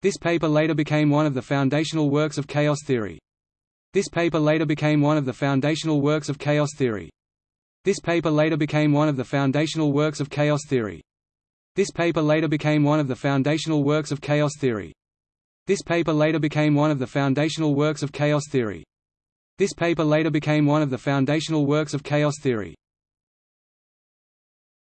This paper later became one of the foundational works of chaos theory. This paper later became one of the foundational works of chaos theory. This paper later became one of the foundational works of chaos theory. This paper later became one of the foundational works of chaos theory. This paper later became one of the foundational works of chaos theory. This paper later became one of the foundational works of chaos theory.